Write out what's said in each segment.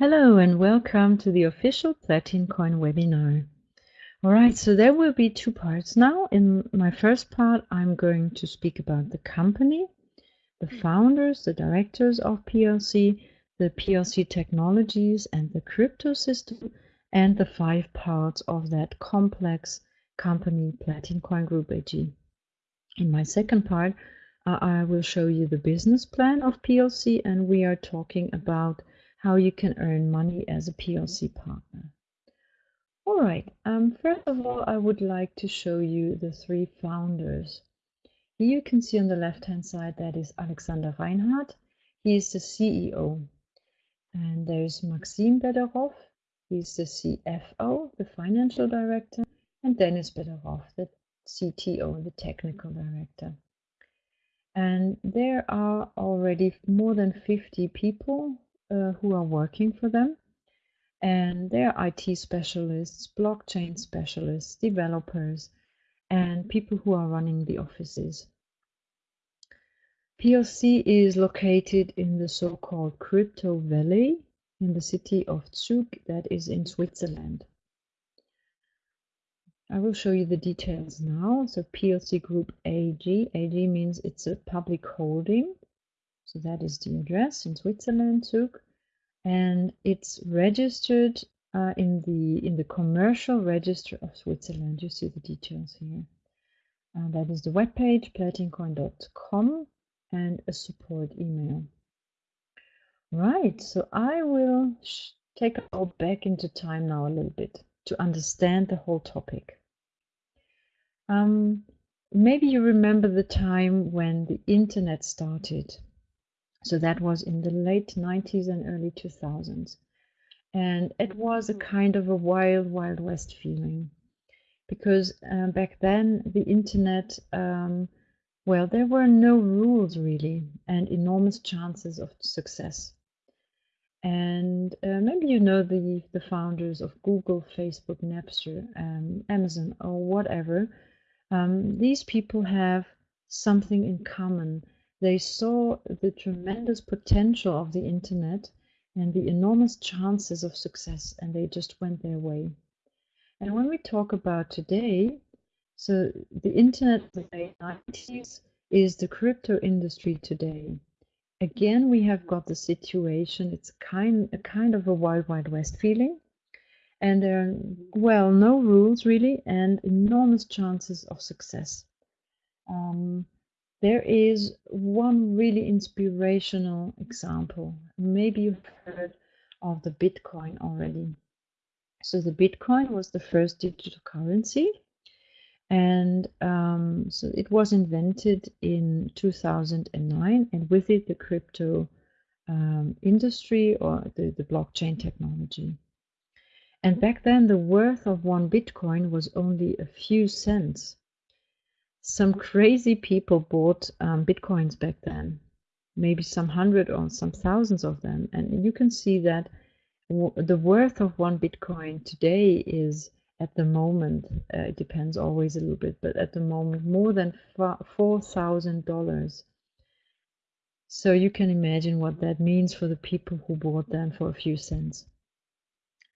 Hello and welcome to the official Platincoin webinar. All right, so there will be two parts now. In my first part, I'm going to speak about the company, the founders, the directors of PLC, the PLC technologies and the crypto system, and the five parts of that complex company, Platincoin Group AG. In my second part, uh, I will show you the business plan of PLC, and we are talking about how you can earn money as a PLC partner. All right, um, first of all, I would like to show you the three founders. Here you can see on the left-hand side that is Alexander Reinhardt. He is the CEO. And there's Maxim Bederov. He's the CFO, the financial director. And Dennis Bederov, the CTO, the technical director. And there are already more than 50 people uh, who are working for them. And they're IT specialists, blockchain specialists, developers, and people who are running the offices. PLC is located in the so-called Crypto Valley in the city of Zug that is in Switzerland. I will show you the details now. So PLC Group AG, AG means it's a public holding so that is the address in Switzerland, Zug, and it's registered uh, in the in the commercial register of Switzerland. You see the details here. Uh, that is the webpage platincoin.com and a support email. Right, so I will take us back into time now a little bit to understand the whole topic. Um, maybe you remember the time when the internet started. So that was in the late 90s and early 2000s. And it was a mm-hmm. kind of a wild, wild west feeling. Because uh, back then, the internet, um, well, there were no rules really, and enormous chances of success. And uh, maybe you know the, the founders of Google, Facebook, Napster, um, Amazon, or whatever. Um, these people have something in common they saw the tremendous potential of the internet and the enormous chances of success, and they just went their way. And when we talk about today, so the internet in the late 90s is the crypto industry today. Again, we have got the situation, it's kind, a kind of a wild, wild west feeling. And there are, well, no rules really, and enormous chances of success. Um, there is one really inspirational example. Maybe you've heard of the Bitcoin already. So the Bitcoin was the first digital currency, and um, so it was invented in 2009, and with it the crypto um, industry or the, the blockchain technology. And back then, the worth of one Bitcoin was only a few cents some crazy people bought um, bitcoins back then. Maybe some hundred or some thousands of them. And you can see that the worth of one bitcoin today is at the moment uh, it depends always a little bit but at the moment more than four thousand dollars. So you can imagine what that means for the people who bought them for a few cents.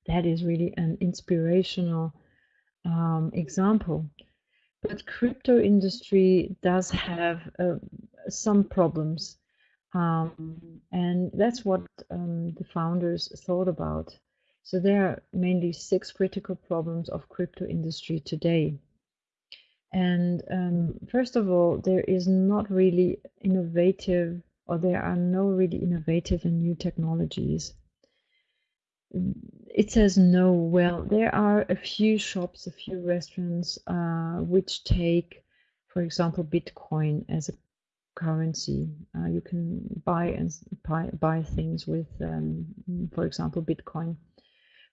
That is really an inspirational um, example but crypto industry does have uh, some problems um, and that's what um, the founders thought about. So there are mainly six critical problems of crypto industry today. And um, first of all there is not really innovative or there are no really innovative and new technologies it says no. Well, there are a few shops, a few restaurants uh, which take, for example, Bitcoin as a currency. Uh, you can buy and buy, buy things with, um, for example, Bitcoin.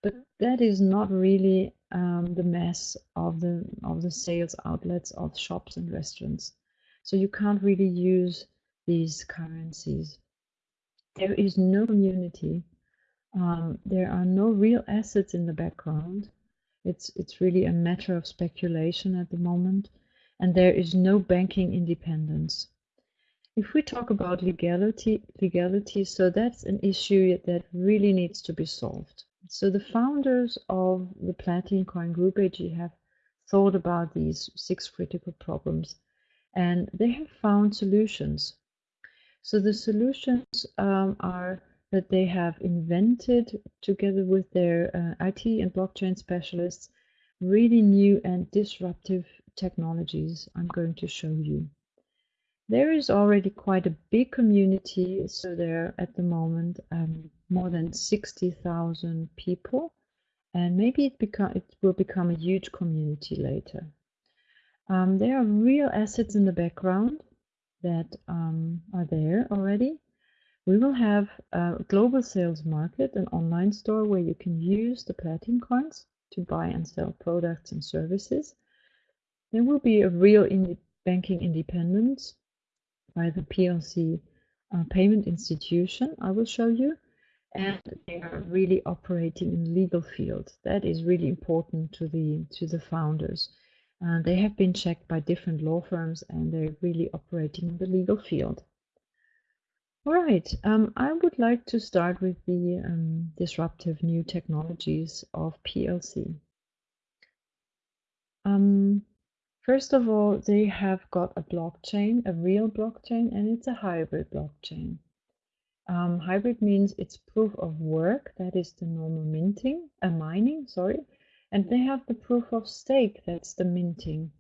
But that is not really um, the mass of the of the sales outlets of shops and restaurants. So you can't really use these currencies. There is no community um, there are no real assets in the background. It's it's really a matter of speculation at the moment, and there is no banking independence. if we talk about legality, legality, so that's an issue that really needs to be solved. So the founders of the Platinum Coin Group AG have thought about these six critical problems and they have found solutions. So the solutions um, are that they have invented, together with their uh, IT and blockchain specialists, really new and disruptive technologies I'm going to show you. There is already quite a big community, so there are at the moment um, more than 60,000 people, and maybe it, become, it will become a huge community later. Um, there are real assets in the background that um, are there already. We will have a global sales market, an online store where you can use the platinum coins to buy and sell products and services. There will be a real in banking independence by the PLC uh, payment institution I will show you and they are really operating in the legal field. That is really important to the to the founders. Uh, they have been checked by different law firms and they're really operating in the legal field. All right, um, I would like to start with the um, disruptive new technologies of PLC. Um, first of all, they have got a blockchain, a real blockchain, and it's a hybrid blockchain. Um, hybrid means it's proof of work, that is the normal minting, uh, mining, sorry, and they have the proof of stake, that's the minting,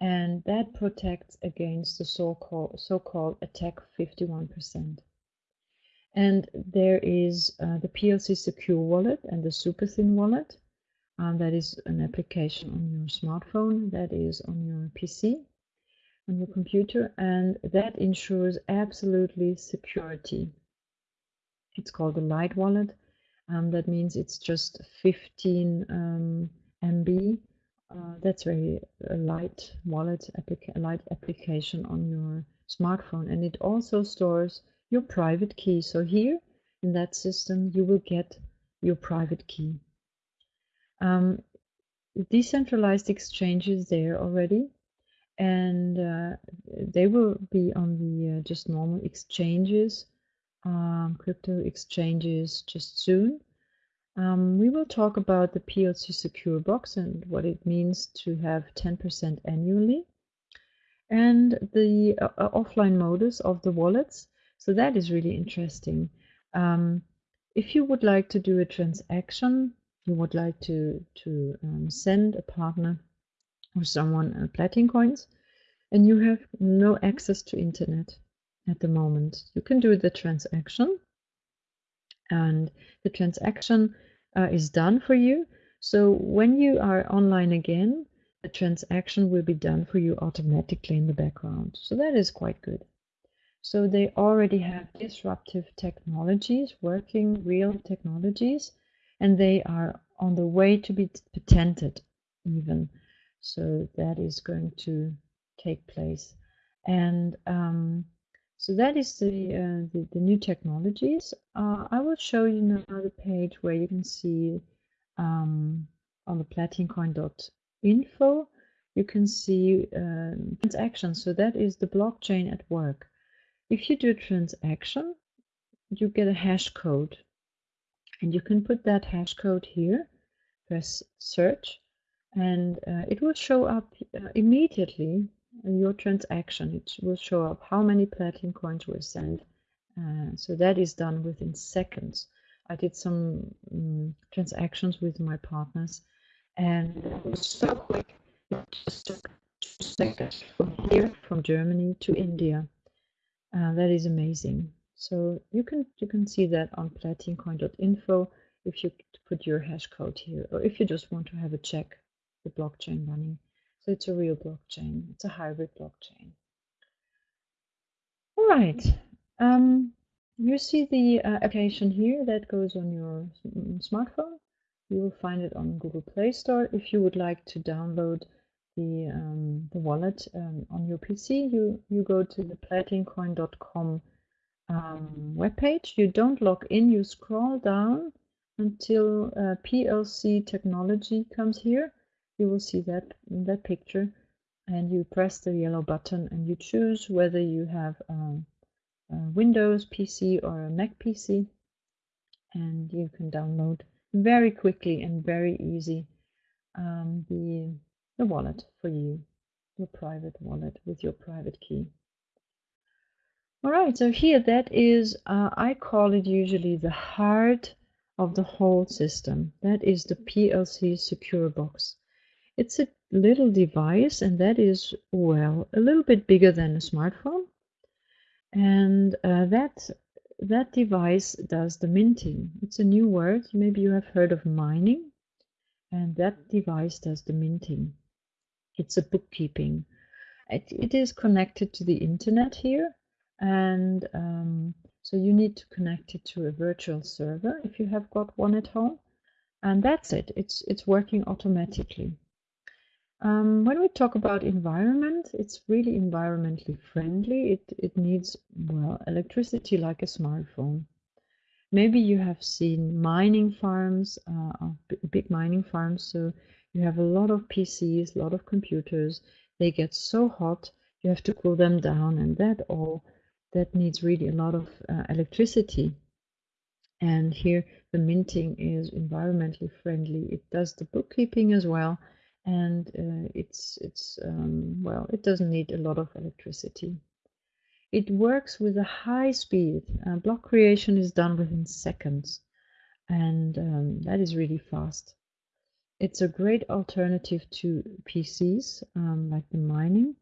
and that protects against the so-called so-called attack 51%. And there is uh, the PLC Secure Wallet and the SuperThin Wallet. Um, that is an application on your smartphone, that is on your PC, on your computer, and that ensures absolutely security. It's called a light wallet. Um, that means it's just 15 um, MB. Uh, that's very a light wallet, applica light application on your smartphone, and it also stores your private key. So here in that system, you will get your private key. Um, decentralized exchanges there already, and uh, they will be on the uh, just normal exchanges, um, crypto exchanges just soon. Um, we will talk about the PLC Secure Box and what it means to have 10% annually, and the uh, uh, offline modus of the wallets so that is really interesting. Um, if you would like to do a transaction, you would like to, to um, send a partner or someone uh, Platin coins, and you have no access to internet at the moment, you can do the transaction and the transaction uh, is done for you. So when you are online again, the transaction will be done for you automatically in the background. So that is quite good. So they already have disruptive technologies, working real technologies, and they are on the way to be patented even. So that is going to take place. And um, so that is the, uh, the, the, new technologies. Uh, I will show you now the page where you can see um, on the platincoin.info, you can see um, transactions. So that is the blockchain at work. If you do a transaction, you get a hash code. And you can put that hash code here, press search, and uh, it will show up uh, immediately your transaction. It will show up how many Platinum coins were sent. Uh, so that is done within seconds. I did some um, transactions with my partners and it was so quick. It just took two seconds from here, from Germany to India. Uh, that is amazing. So you can you can see that on platincoin.info if you put your hash code here, or if you just want to have a check the blockchain running. So it's a real blockchain. It's a hybrid blockchain. All right. Um, you see the uh, application here that goes on your smartphone. You will find it on Google Play Store. If you would like to download the, um, the wallet um, on your PC, you, you go to the platincoin.com um, webpage. You don't log in, you scroll down until uh, PLC technology comes here. You will see that in that picture and you press the yellow button and you choose whether you have um, a Windows PC or a Mac PC, and you can download very quickly and very easy um, the the wallet for you, your private wallet with your private key. All right, so here that is, uh, I call it usually the heart of the whole system. That is the PLC Secure Box. It's a little device and that is, well, a little bit bigger than a smartphone. And uh, that, that device does the minting. It's a new word. Maybe you have heard of mining. And that device does the minting. It's a bookkeeping. It, it is connected to the internet here and um, so you need to connect it to a virtual server if you have got one at home and that's it it's it's working automatically um, when we talk about environment it's really environmentally friendly. It it needs well electricity like a smartphone. Maybe you have seen mining farms uh, big mining farms. So you have a lot of PCs a lot of computers. They get so hot you have to cool them down and that all that needs really a lot of uh, electricity. And here the minting is environmentally friendly. It does the bookkeeping as well, and uh, it's it's um, well, it doesn't need a lot of electricity. It works with a high speed. Uh, block creation is done within seconds, and um, that is really fast. It's a great alternative to PCs, um, like the mining.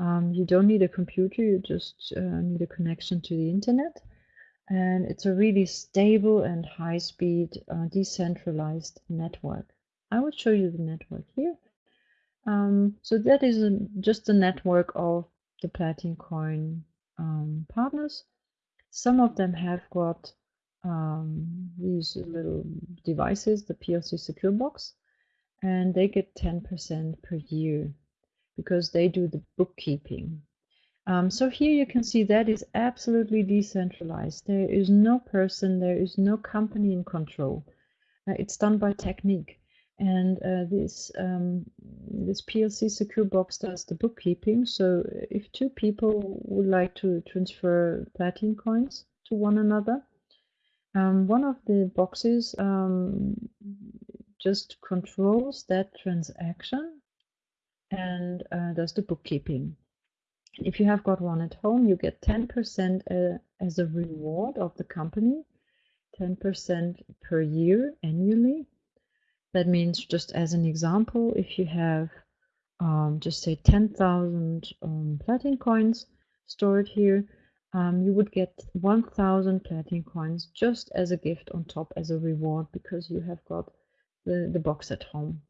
Um, you don't need a computer, you just uh, need a connection to the internet. And it's a really stable and high speed uh, decentralized network. I will show you the network here. Um, so that is a, just a network of the Platin Coin um, partners. Some of them have got um, these little devices, the PLC Secure Box, and they get 10% per year because they do the bookkeeping. Um, so here you can see that is absolutely decentralized. There is no person, there is no company in control. Uh, it's done by technique. And uh, this um, this PLC secure box does the bookkeeping. So if two people would like to transfer platin coins to one another, um, one of the boxes um, just controls that transaction and uh, does the bookkeeping. If you have got one at home, you get 10% uh, as a reward of the company, 10% per year annually. That means, just as an example, if you have um, just say 10,000 um, platin coins stored here, um, you would get 1,000 platin coins just as a gift on top as a reward because you have got the, the box at home.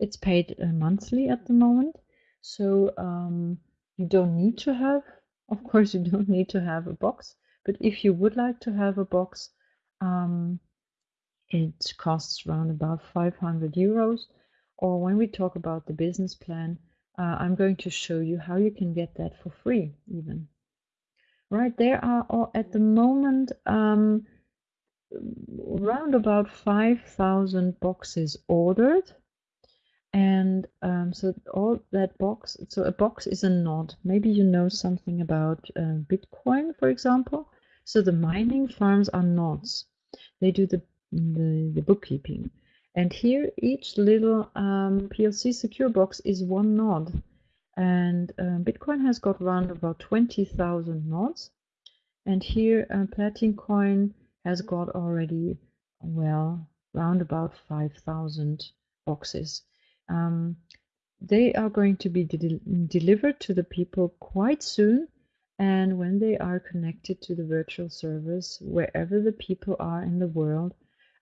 It's paid uh, monthly at the moment, so um, you don't need to have, of course, you don't need to have a box. But if you would like to have a box, um, it costs around about 500 euros. Or when we talk about the business plan, uh, I'm going to show you how you can get that for free, even. Right, there are at the moment um, around about 5,000 boxes ordered and um, so all that box so a box is a node maybe you know something about uh, bitcoin for example so the mining farms are nodes they do the the, the bookkeeping. And here each little um, plc secure box is one node. And uh, bitcoin has got around about 20000 nodes. And here uh, coin has got already well around about 5000 boxes. Um, they are going to be de delivered to the people quite soon. And when they are connected to the virtual servers, wherever the people are in the world,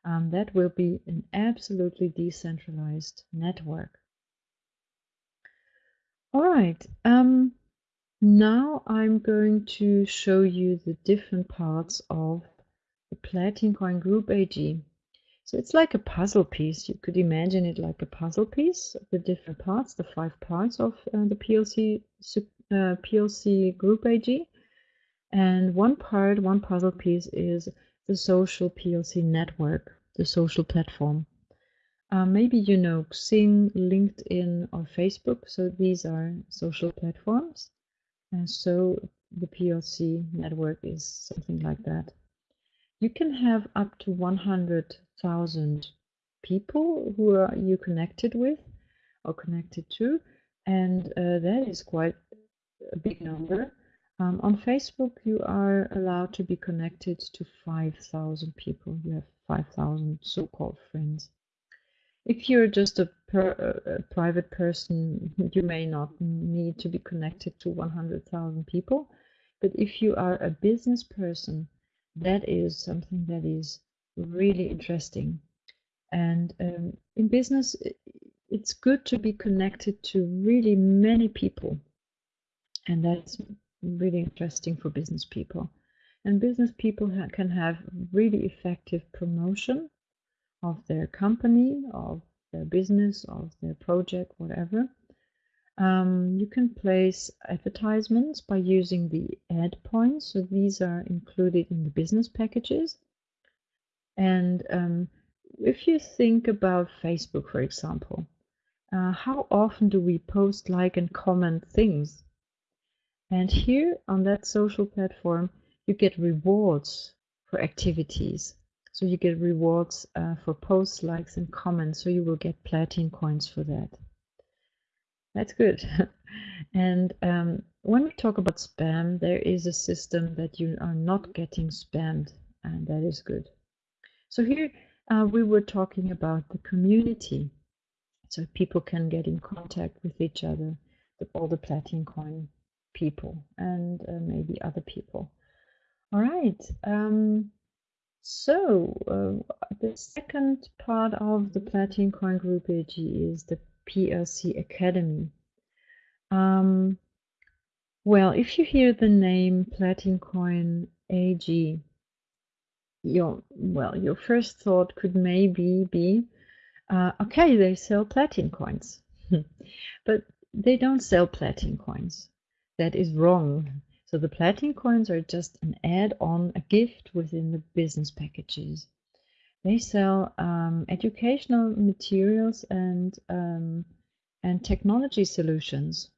um, that will be an absolutely decentralized network. All right. Um, now I'm going to show you the different parts of the Platin Coin Group AG. So it's like a puzzle piece. You could imagine it like a puzzle piece, the different parts, the five parts of uh, the PLC uh, PLC Group AG. And one part, one puzzle piece is the social PLC network, the social platform. Uh, maybe you know Xing, LinkedIn, or Facebook. So these are social platforms. And so the PLC network is something like that. You can have up to 100,000 people who are you connected with or connected to, and uh, that is quite a big number. Um, on Facebook, you are allowed to be connected to 5,000 people. You have 5,000 so-called friends. If you're just a, per, a, private person, you may not need to be connected to 100,000 people. But if you are a business person, that is something that is really interesting. And um, in business, it's good to be connected to really many people. And that's really interesting for business people. And business people ha can have really effective promotion of their company, of their business, of their project, whatever. Um, you can place advertisements by using the ad points. So these are included in the business packages. And um, if you think about Facebook, for example, uh, how often do we post, like, and comment things? And here on that social platform, you get rewards for activities. So you get rewards uh, for posts, likes, and comments. So you will get platinum coins for that. That's good. and um, when we talk about spam, there is a system that you are not getting spammed, and that is good. So here uh, we were talking about the community. So people can get in contact with each other, the, all the platinum coin people and uh, maybe other people. All right. Um, so uh, the second part of the Platinum Coin Group AG is the PLC Academy. Um, well, if you hear the name Platinum Coin AG, your well, your first thought could maybe be, uh, okay, they sell platinum coins, but they don't sell platinum coins that is wrong. So the platinum coins are just an add-on, a gift within the business packages. They sell um, educational materials and um, and technology solutions.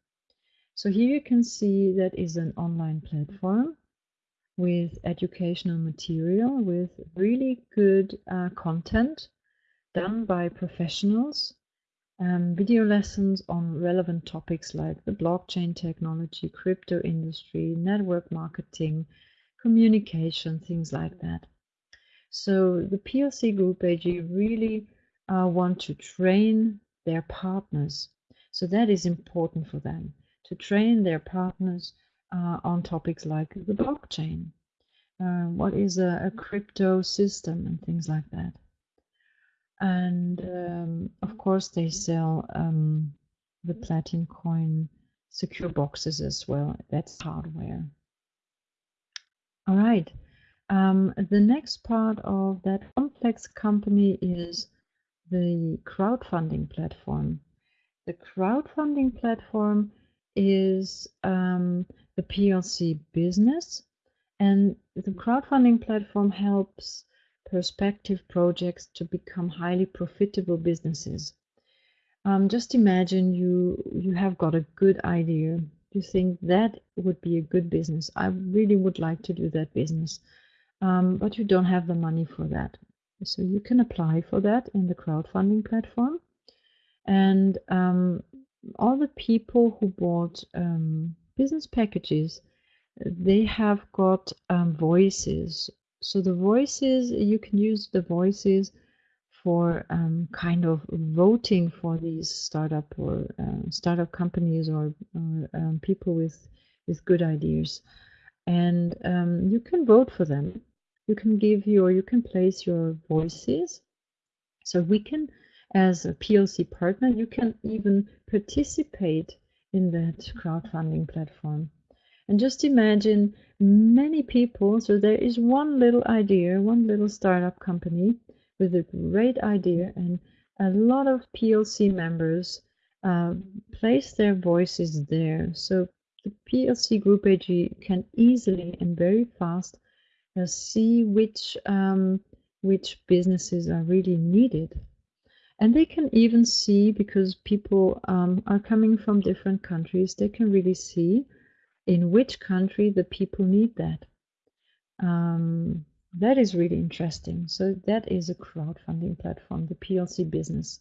So here you can see that is an online platform with educational material with really good uh, content done by professionals um, video lessons on relevant topics like the blockchain technology, crypto industry, network marketing, communication, things like that. So the PLC Group AG really uh, want to train their partners. So that is important for them to train their partners uh, on topics like the blockchain. Uh, what is a, a crypto system and things like that and um, of course they sell um, the platinum coin secure boxes as well. That's hardware. All right um, the next part of that complex company is the crowdfunding platform. The crowdfunding platform is um, the plc business. And the crowdfunding platform helps prospective projects to become highly profitable businesses. Um, just imagine you you have got a good idea. You think that would be a good business. I really would like to do that business, um, but you don't have the money for that. So you can apply for that in the crowdfunding platform, and um, all the people who bought um, business packages, they have got um, voices so the voices, you can use the voices for um, kind of voting for these startup or uh, startup companies or, um, people with with good ideas, and um, you can vote for them. You can give your you can place your voices. So we can, as a PLC partner, you can even participate in that crowdfunding platform. And just imagine many people, so there is one little idea, one little startup company with a great idea, and a lot of PLC members uh, place their voices there. So the PLC Group AG can easily and very fast uh, see which um, which businesses are really needed. And they can even see, because people um, are coming from different countries, they can really see in which country the people need that. Um, that is really interesting. So that is a crowdfunding platform, the PLC business.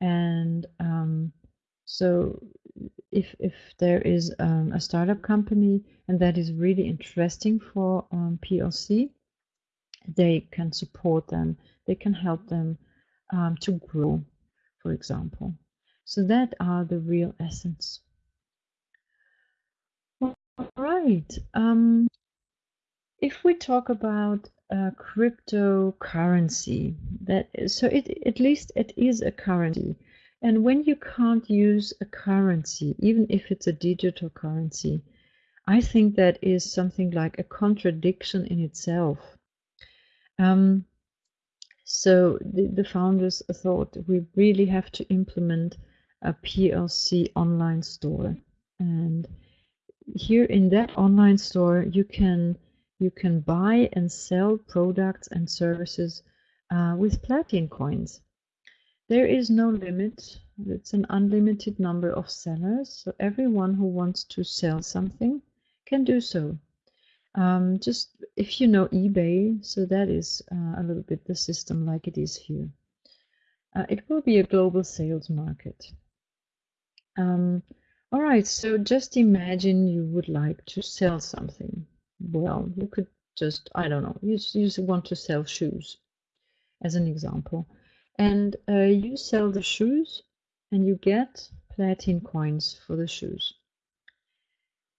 And um, so if, if there is um, a startup company and that is really interesting for um, PLC, they can support them, they can help them um, to grow, for example. So that are the real essence. All right. Um, if we talk about uh, cryptocurrency, that so it at least it is a currency, and when you can't use a currency, even if it's a digital currency, I think that is something like a contradiction in itself. Um, so the, the founders thought we really have to implement a PLC online store. And here in that online store, you can you can buy and sell products and services uh, with platinum coins. There is no limit. It's an unlimited number of sellers. So everyone who wants to sell something can do so. Um, just if you know eBay, so that is uh, a little bit the system like it is here. Uh, it will be a global sales market. Um, all right, so just imagine you would like to sell something. Well, you could just, I don't know, you, you want to sell shoes as an example. And uh, you sell the shoes and you get platinum coins for the shoes.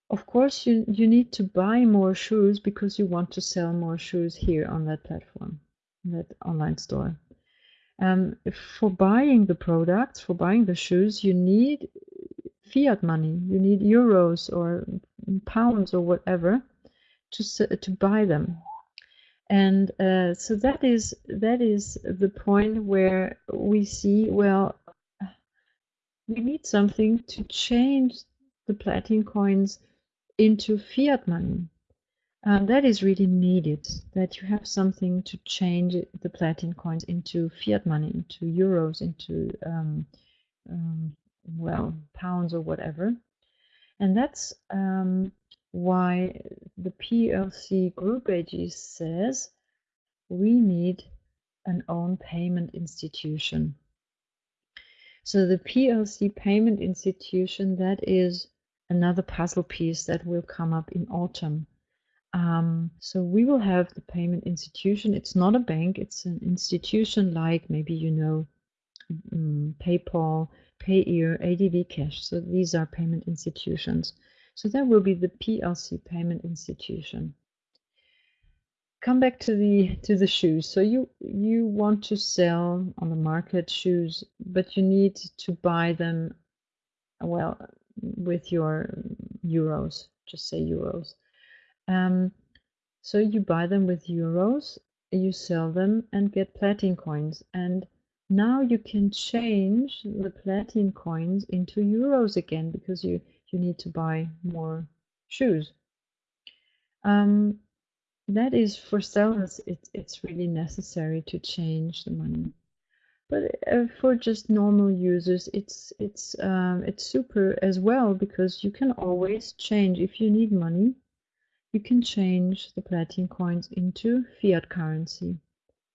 Of course, you, you need to buy more shoes because you want to sell more shoes here on that platform, that online store. Um, for buying the products, for buying the shoes, you need fiat money. You need euros or pounds or whatever to to buy them. And uh, so that is that is the point where we see well, we need something to change the platin coins into fiat money. That is really needed, that you have something to change the platin coins into fiat money, into euros, into, um, um, well, pounds or whatever. And that's um, why the PLC Group AG says we need an own payment institution. So the PLC payment institution, that is another puzzle piece that will come up in autumn. Um, so we will have the payment institution. It's not a bank, it's an institution like maybe you know um, PayPal, Payeer, AdvCash. So these are payment institutions. So that will be the PLC payment institution. Come back to the to the shoes. So you you want to sell on the market shoes, but you need to buy them well with your euros, just say euros. Um, so you buy them with euros, you sell them and get platin coins. And now you can change the platin coins into euros again because you, you need to buy more shoes. Um, that is for sellers, it, it's really necessary to change the money. But uh, for just normal users it's it's um, it's super as well because you can always change. If you need money you can change the platin coins into fiat currency.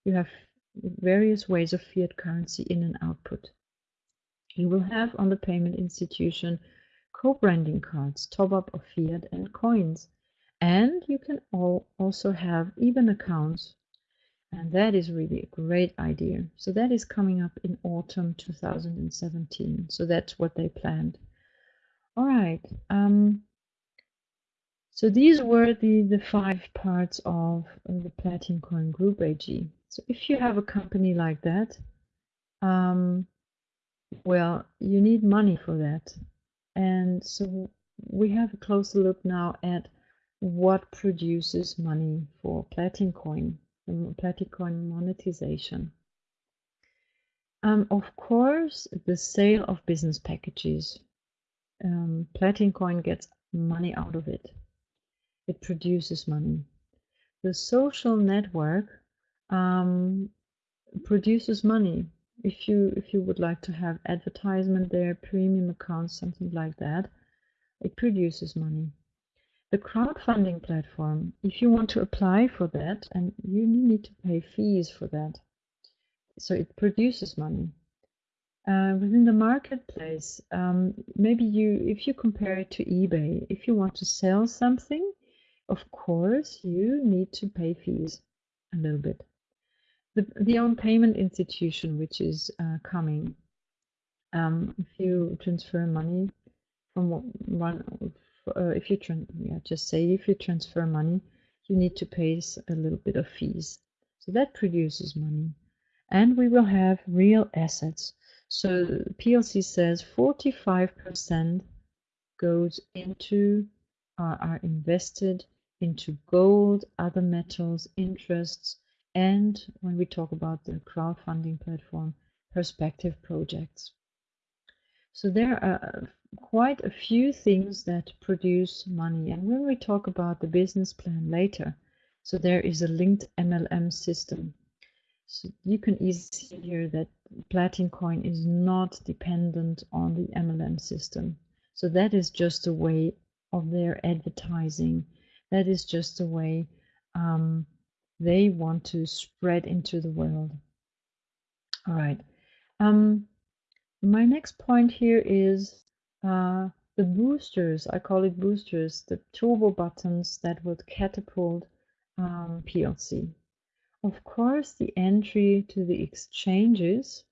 You have various ways of fiat currency in and output you will have on the payment institution co-branding cards top up of fiat and coins and you can also have even accounts and that is really a great idea. So that is coming up in autumn 2017. So that's what they planned. All right. Um, so these were the, the five parts of the Platin Coin Group AG. So if you have a company like that, um, well, you need money for that. And so we have a closer look now at what produces money for Platin Coin the Platincoin monetization. Um, of course, the sale of business packages. Um, Platincoin gets money out of it. It produces money. The social network um, produces money. If you if you would like to have advertisement there, premium accounts, something like that, it produces money. the crowdfunding platform, if you want to apply for that, and you need to pay fees for that, so it produces money. Uh, within the marketplace, um, maybe you, if you compare it to eBay, if you want to sell something, of course you need to pay fees a little bit. The, the own payment institution, which is uh, coming, um, if you transfer money from one, uh, if you yeah, just say if you transfer money, you need to pay a little bit of fees. So that produces money, and we will have real assets. So PLC says 45% goes into are, are invested into gold, other metals, interests, and when we talk about the crowdfunding platform, perspective projects. So there are quite a few things that produce money. And when we talk about the business plan later, so there is a linked MLM system so you can easily see here that Platin Coin is not dependent on the MLM system. So that is just a way of their advertising. That is just a way um, they want to spread into the world. All right. Um, my next point here is uh, the boosters. I call it boosters, the turbo buttons that would catapult um, PLC. Of course, the entry to the exchanges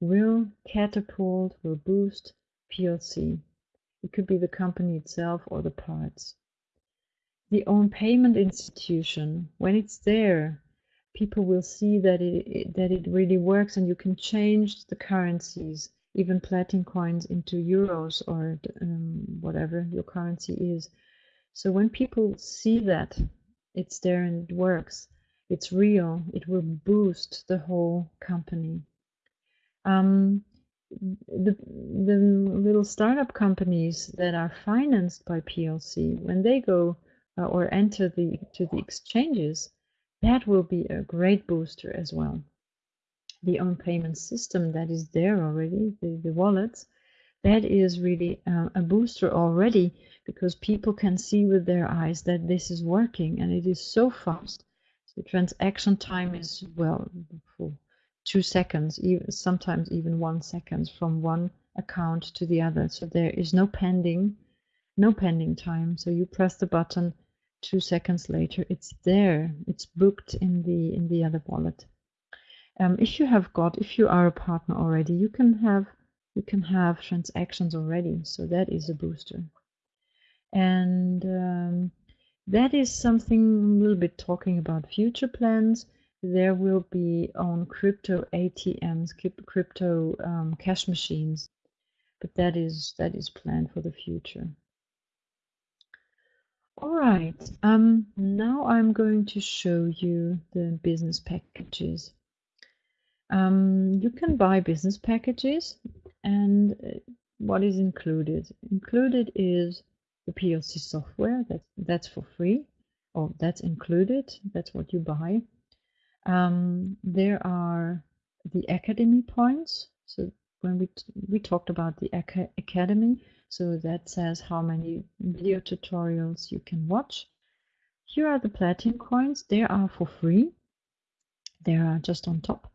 will catapult, will boost PLC. It could be the company itself or the parts. The own payment institution, when it's there, people will see that it, that it really works and you can change the currencies, even platin coins into euros or um, whatever your currency is. So when people see that it's there and it works, it's real, it will boost the whole company. Um, the, the little startup companies that are financed by PLC, when they go uh, or enter the to the exchanges, that will be a great booster as well. The own payment system that is there already, the, the wallets, that is really uh, a booster already because people can see with their eyes that this is working and it is so fast the transaction time is, well, two seconds, even, sometimes even one second from one account to the other. So there is no pending, no pending time. So you press the button, two seconds later, it's there. It's booked in the in the other wallet. Um, if you have got, if you are a partner already, you can have you can have transactions already. So that is a booster. And um, that is something we'll be talking about future plans. There will be on crypto ATMs, crypto um, cash machines, but that is that is planned for the future. All right, um, now I'm going to show you the business packages. Um, you can buy business packages and uh, what is included? Included is the PLC software. That's that's for free, or that's included. That's what you buy. Um, there are the academy points. So when we we talked about the academy, so that says how many video tutorials you can watch. Here are the platinum coins. They are for free. They are just on top.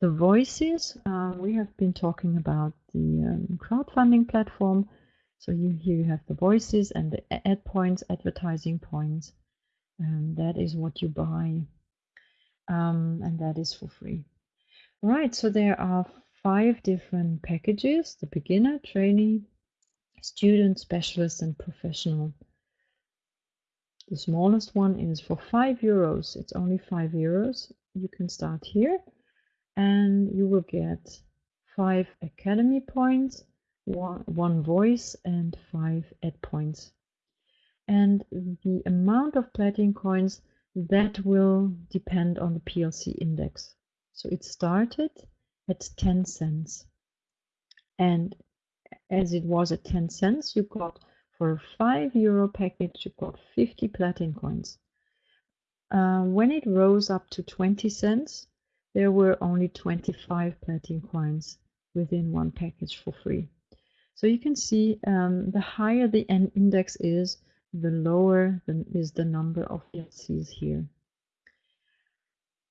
The voices, uh, we have been talking about the um, crowdfunding platform. So you, here you have the voices and the ad points, advertising points. And that is what you buy. Um, and that is for free. Right, so there are five different packages, the beginner, trainee, student, specialist, and professional. The smallest one is for five euros. It's only five euros. You can start here and you will get five academy points, one, one voice and five ad points. And the amount of platinum coins that will depend on the PLC index. So it started at 10 cents. And as it was at 10 cents, you got for a 5 euro package, you got 50 platin coins. Uh, when it rose up to 20 cents, there were only 25 platin coins within one package for free. So you can see um, the higher the N index is, the lower the, is the number of PLCs here.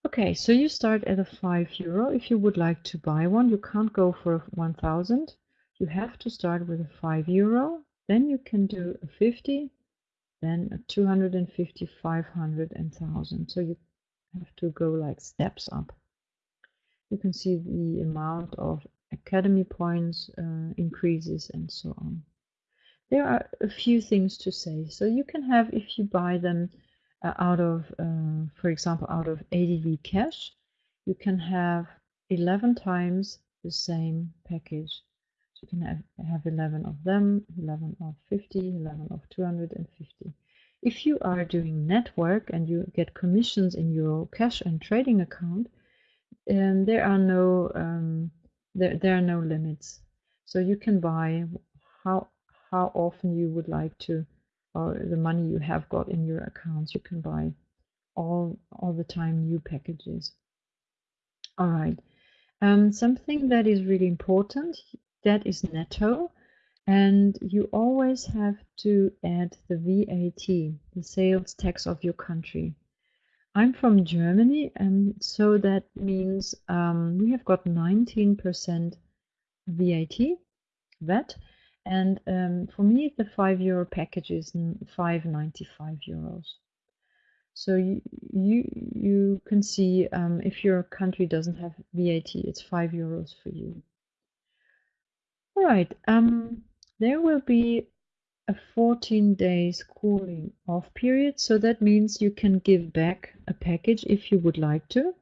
Okay, so you start at a 5 euro. If you would like to buy one, you can't go for 1000. You have to start with a 5 euro. Then you can do a 50, then a 250, 500 and 1000. So you have to go like steps up. You can see the amount of academy points uh, increases and so on. There are a few things to say. So you can have, if you buy them uh, out of, uh, for example, out of AdvCash, you can have 11 times the same package. You can have, have 11 of them, 11 of 50, 11 of 250. If you are doing network and you get commissions in your cash and trading account, and there are no um, there, there are no limits. So you can buy how how often you would like to or the money you have got in your accounts. You can buy all all the time new packages. All right. Um, something that is really important that is netto, and you always have to add the VAT, the sales tax of your country. I'm from Germany, and so that means um, we have got 19% VAT, VAT, and um, for me the five euro package is 5.95 euros. So you you you can see um, if your country doesn't have VAT, it's five euros for you. All right, um, there will be a 14 days cooling off period. So that means you can give back a package if you would like to.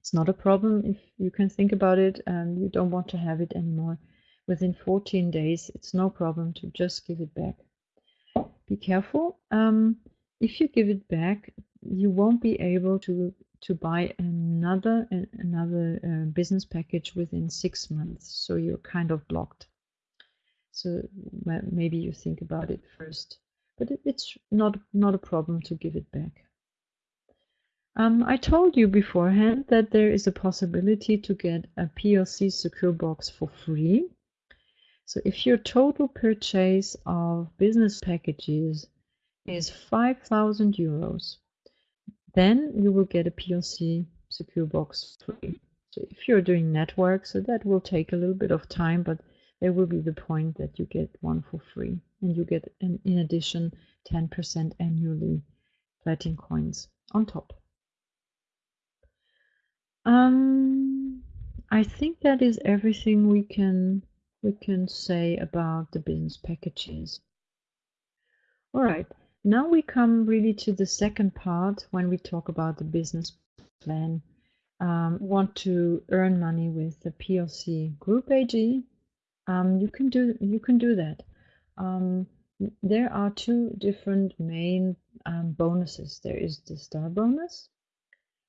It's not a problem if you can think about it and you don't want to have it anymore. Within 14 days, it's no problem to just give it back. Be careful. Um, if you give it back, you won't be able to to buy another another uh, business package within six months. So you're kind of blocked. So maybe you think about it first, but it's not not a problem to give it back. Um, I told you beforehand that there is a possibility to get a PLC secure box for free. So if your total purchase of business packages is 5,000 euros, then you will get a PLC secure box free. So if you're doing network, so that will take a little bit of time, but there will be the point that you get one for free and you get an, in addition 10% annually platin coins on top. Um, I think that is everything we can we can say about the business packages. All right, now we come really to the second part when we talk about the business plan. Um, want to earn money with the PLC Group AG um, you can do you can do that. Um, there are two different main um, bonuses. There is the star bonus,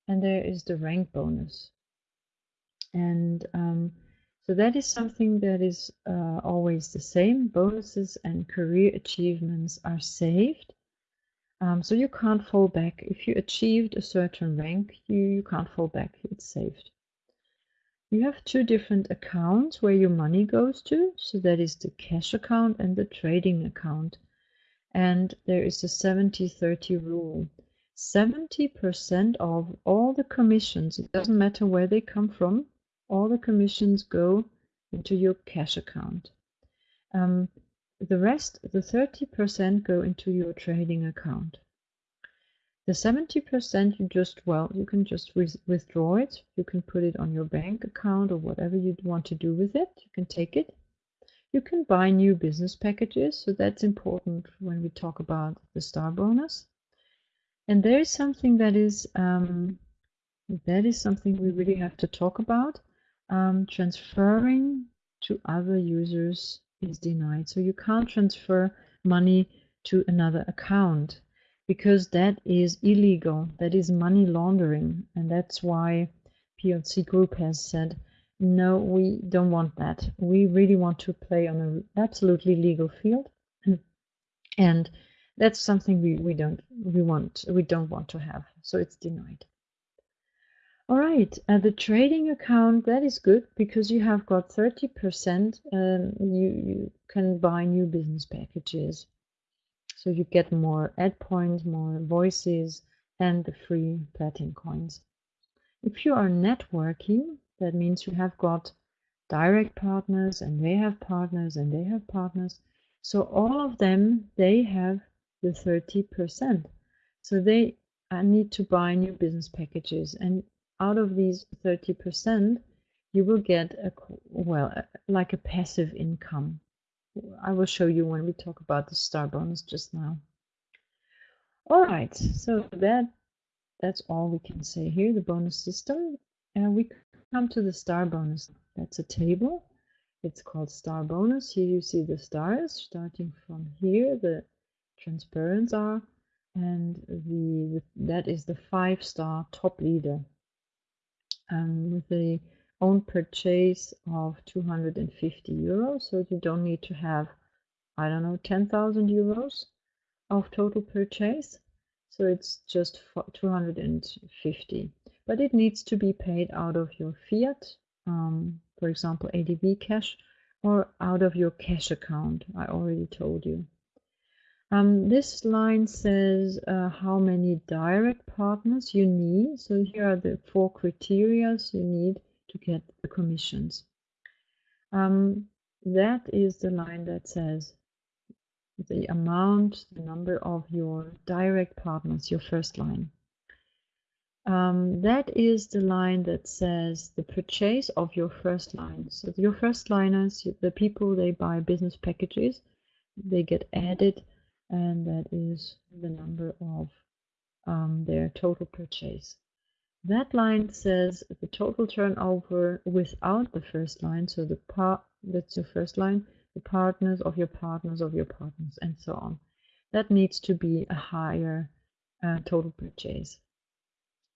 and there is the rank bonus. And um, so that is something that is uh, always the same. Bonuses and career achievements are saved. Um, so you can't fall back. If you achieved a certain rank, you, you can't fall back. It's saved. You have two different accounts where your money goes to. So that is the cash account and the trading account. And there is a 70-30 rule. 70% of all the commissions, it doesn't matter where they come from, all the commissions go into your cash account. Um, the rest, the 30% go into your trading account. The 70% you just, well, you can just withdraw it. You can put it on your bank account or whatever you want to do with it. You can take it. You can buy new business packages. So that's important when we talk about the star bonus. And there is something that is, um, that is something we really have to talk about. Um, transferring to other users is denied. So you can't transfer money to another account because that is illegal. That is money laundering. And that's why PLC Group has said, no, we don't want that. We really want to play on an absolutely legal field. And that's something we, we don't we want we don't want to have. So it's denied. All right, uh, the trading account that is good because you have got 30%. Um, you you can buy new business packages So you get more ad points, more voices, and the free platinum coins. If you are networking, that means you have got direct partners and they have partners and they have partners. So all of them, they have the 30%. So they uh, need to buy new business packages. And out of these 30%, you will get a, well, like a passive income. I will show you when we talk about the star bonus just now. All right, so that that's all we can say here, the bonus system. And we come to the star bonus. That's a table. It's called star bonus. Here you see the stars starting from here. The transparents are, and the, the that is the five star top leader. Um, with the own purchase of 250 euros. So you don't need to have, I don't know, 10,000 euros of total purchase. So it's just 250. But it needs to be paid out of your fiat, um, for example, AdvCash, or out of your cash account. I already told you. Um, this line says uh, how many direct partners you need. So here are the four criteria you need to get the commissions. Um, that is the line that says the amount, the number of your direct partners, your first line. Um, that is the line that says the purchase of your first line. So your first liners, the people they buy business packages, they get added, and that is the number of um, their total purchase. That line says the total turnover without the first line, so the part that's the first line, the partners of your partners of your partners, and so on. That needs to be a higher uh, total purchase.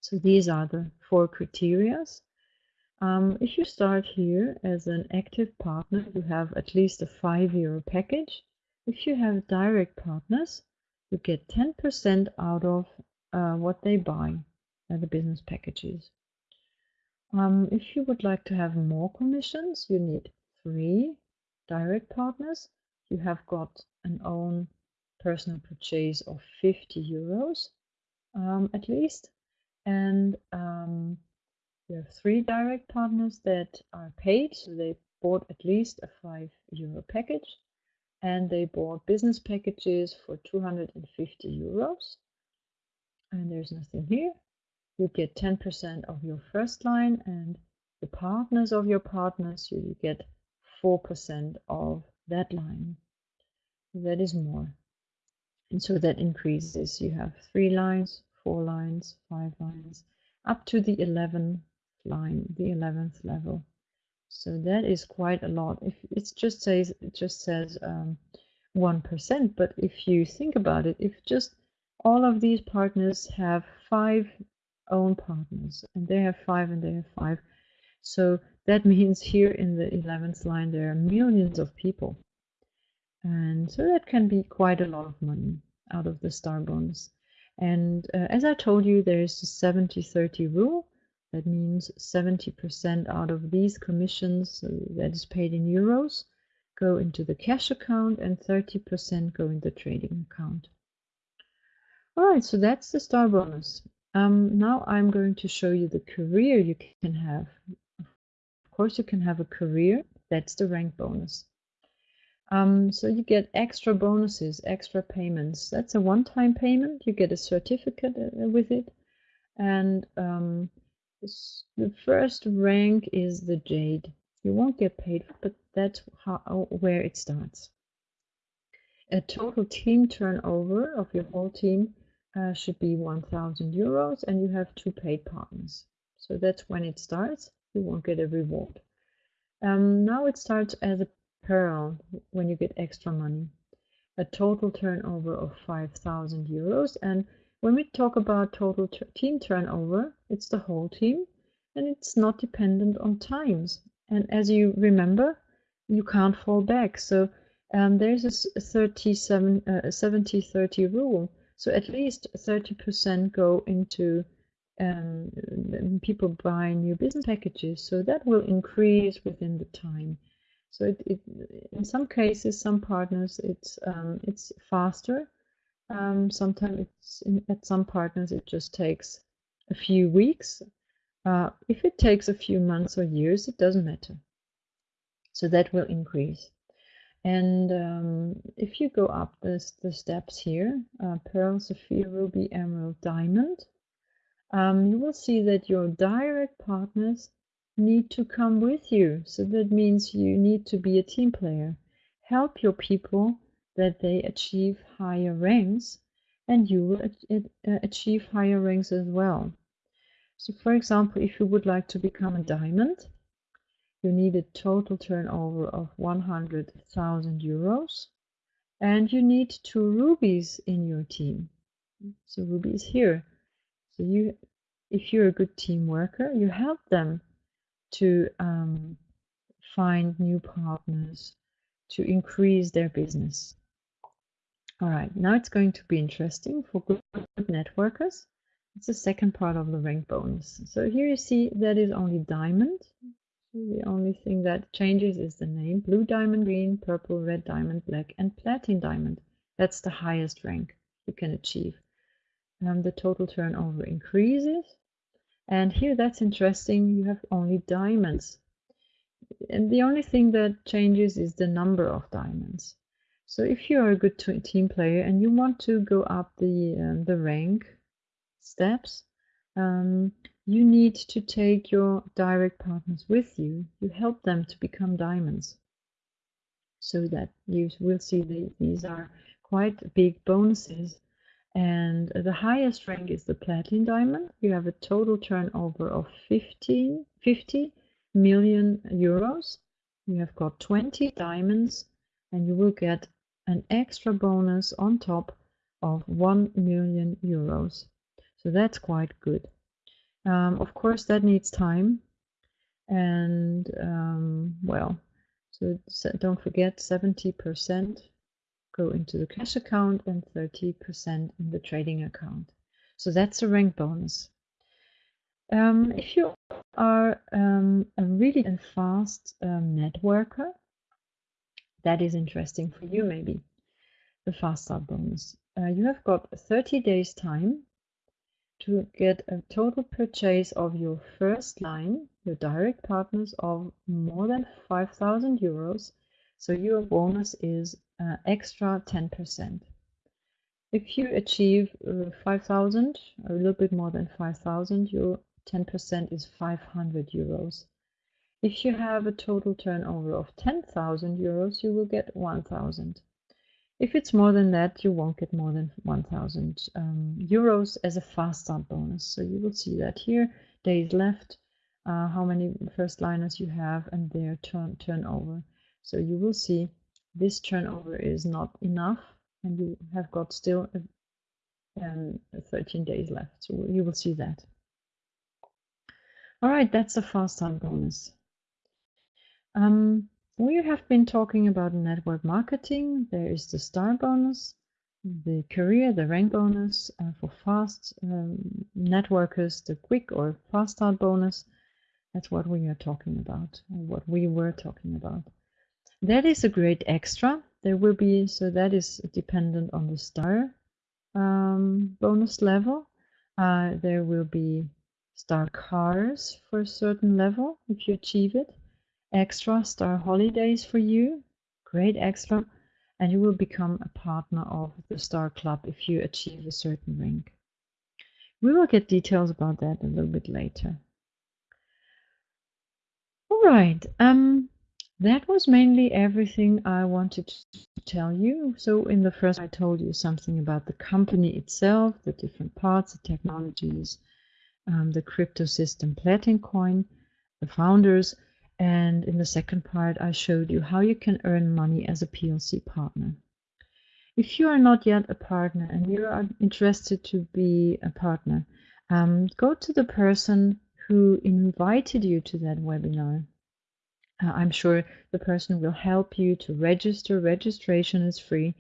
So these are the four criterias. Um, if you start here as an active partner, you have at least a five-year package. If you have direct partners, you get 10% out of uh, what they buy the business packages. Um, if you would like to have more commissions, you need three direct partners. You have got an own personal purchase of 50 euros um, at least. And um, you have three direct partners that are paid. So they bought at least a 5 euro package and they bought business packages for 250 euros. And there's nothing here you get 10% of your first line and the partners of your partners, you get 4% of that line. That is more. And so that increases. You have three lines, four lines, five lines, up to the 11th line, the 11th level. So that is quite a lot. If it just says it just says um, 1%, but if you think about it, if just all of these partners have five own partners and they have five and they have five so that means here in the 11th line there are millions of people and so that can be quite a lot of money out of the star bonus and uh, as I told you there's the 70-30 rule that means 70% out of these commissions uh, that is paid in euros go into the cash account and 30% go in the trading account. Alright, so that's the star bonus. Um, now I'm going to show you the career you can have. Of course, you can have a career. That's the rank bonus. Um, so you get extra bonuses, extra payments. That's a one-time payment. You get a certificate uh, with it. And um, the first rank is the Jade. You won't get paid, but that's how, where it starts. A total team turnover of your whole team uh, should be 1000 euros and you have two paid partners. So that's when it starts. You won't get a reward. Um, now it starts as a pearl when you get extra money. A total turnover of 5000 euros. And when we talk about total team turnover, it's the whole team and it's not dependent on times. And as you remember, you can't fall back. So um, there's a 37, uh, 70-30 rule. So at least 30% go into um, people buying new business packages. So that will increase within the time. So it, it, in some cases, some partners, it's um, it's faster, Um, sometimes it's in, at some partners it just takes a few weeks. Uh, if it takes a few months or years, it doesn't matter. So that will increase. And um, if you go up the, the steps here, uh, Pearl, Sapphire, Ruby, Emerald, Diamond, um, you will see that your direct partners need to come with you. So that means you need to be a team player. Help your people that they achieve higher ranks and you will uh, achieve higher ranks as well. So for example, if you would like to become a diamond, you need a total turnover of 100,000 euros and you need two rubies in your team. So ruby is here. So you, if you're a good team worker, you help them to um, find new partners, to increase their business. All right, now it's going to be interesting for good networkers. It's the second part of the rank bonus. So here you see that is only diamond. The only thing that changes is the name. Blue diamond, green, purple, red diamond, black, and platinum diamond. That's the highest rank you can achieve. And the total turnover increases. And here that's interesting, you have only diamonds. And the only thing that changes is the number of diamonds. So if you are a good team player and you want to go up the um, the rank steps, um, you need to take your direct partners with you. You help them to become diamonds, so that you will see the, these are quite big bonuses. And the highest rank is the platinum diamond. You have a total turnover of 15, 50 million euros. You have got 20 diamonds and you will get an extra bonus on top of 1 million euros. So that's quite good. Um, of course, that needs time. And um, well, so, don't forget 70% go into the cash account and 30% in the trading account. So that's a rank bonus. Um, if you are um, a really fast um, networker, that is interesting for you maybe, the fast start bonus. Uh, you have got 30 days time to get a total purchase of your first line, your direct partners of more than 5,000 euros. So your bonus is uh, extra 10%. If you achieve uh, 5,000, a little bit more than 5,000, your 10% is 500 euros. If you have a total turnover of 10,000 euros, you will get 1,000. If it's more than that, you won't get more than 1,000 um, euros as a fast start bonus. So you will see that here, days left, uh, how many first liners you have, and their turn turnover. So you will see this turnover is not enough, and you have got still a, um, 13 days left. So you will see that. All right, that's a fast start bonus. Um, we have been talking about network marketing. There is the star bonus, the career, the rank bonus uh, for fast um, networkers, the quick or fast start bonus. That's what we are talking about, what we were talking about. That is a great extra. There will be, so that is dependent on the star um, bonus level. Uh, there will be star cars for a certain level if you achieve it extra star holidays for you, great extra, and you will become a partner of the Star Club if you achieve a certain rank. We will get details about that a little bit later. All right, um, that was mainly everything I wanted to tell you. So in the first, I told you something about the company itself, the different parts, the technologies, um, the crypto system Platin Coin, the founders, and in the second part, I showed you how you can earn money as a PLC partner. If you are not yet a partner and you are interested to be a partner, um, go to the person who invited you to that webinar. Uh, I'm sure the person will help you to register. Registration is free.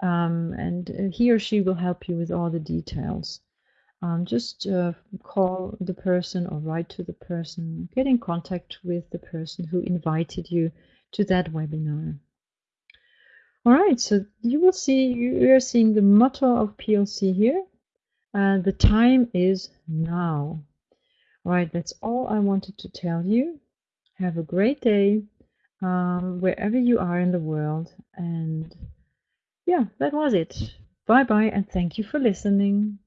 Um, and uh, he or she will help you with all the details um, just uh, call the person or write to the person, get in contact with the person who invited you to that webinar. All right, so you will see, you are seeing the motto of PLC here. And the time is now. All right, that's all I wanted to tell you. Have a great day um, wherever you are in the world. And yeah, that was it. Bye bye, and thank you for listening.